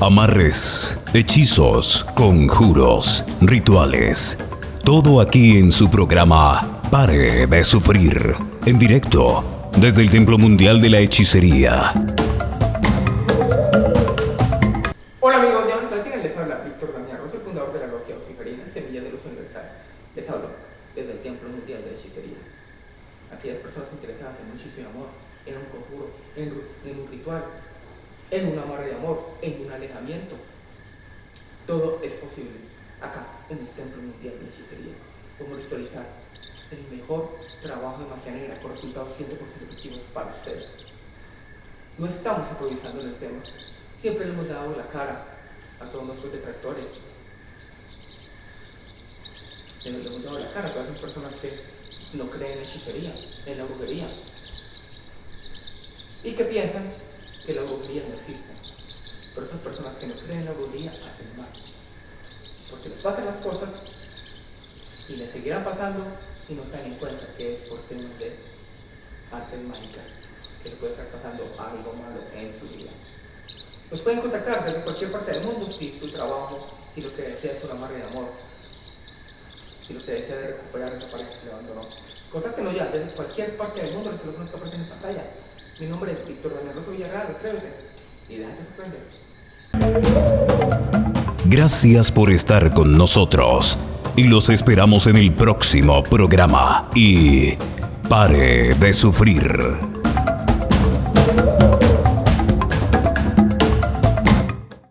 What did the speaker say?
Amarres, hechizos, conjuros, rituales. Todo aquí en su programa Pare de Sufrir. En directo desde el Templo Mundial de la Hechicería. Hola amigos de América Latina, les habla Víctor Damián el fundador de la logia Ociferina, Semilla de Luz Universal. Les hablo desde el Templo Mundial de la Hechicería. Aquellas personas interesadas en un hechizo de amor, en un conjuro, en un ritual, en un amarre de amor, en un alejamiento. Todo es posible acá, en el Templo Mundial de Hechicería. Podemos ritualizar el mejor trabajo de magia con resultados 100% efectivos para ustedes. No estamos improvisando en el tema. Siempre le hemos dado la cara a todos nuestros detractores. Le hemos dado la cara a todas esas personas que no creen en hechicería, en la brujería. Y que piensan que la brujería no existe. Pero esas personas que no creen en la brujería hacen mal. Porque les pasan las cosas y les seguirán pasando y no se dan en cuenta que es por temas de artes mágicas que les puede estar pasando algo malo en su vida. Nos pueden contactar desde cualquier parte del mundo si es tu trabajo, si lo que desea es un amarre de amor, si lo que desea es recuperar esa pareja que le abandonó. Contáctenos ya desde cualquier parte del mundo, los teléfonos que aparecen en pantalla. Mi nombre es Víctor Daniel Rosso Villarreal, atrévete y déjate sorprender. Gracias por estar con nosotros y los esperamos en el próximo programa. Y pare de sufrir.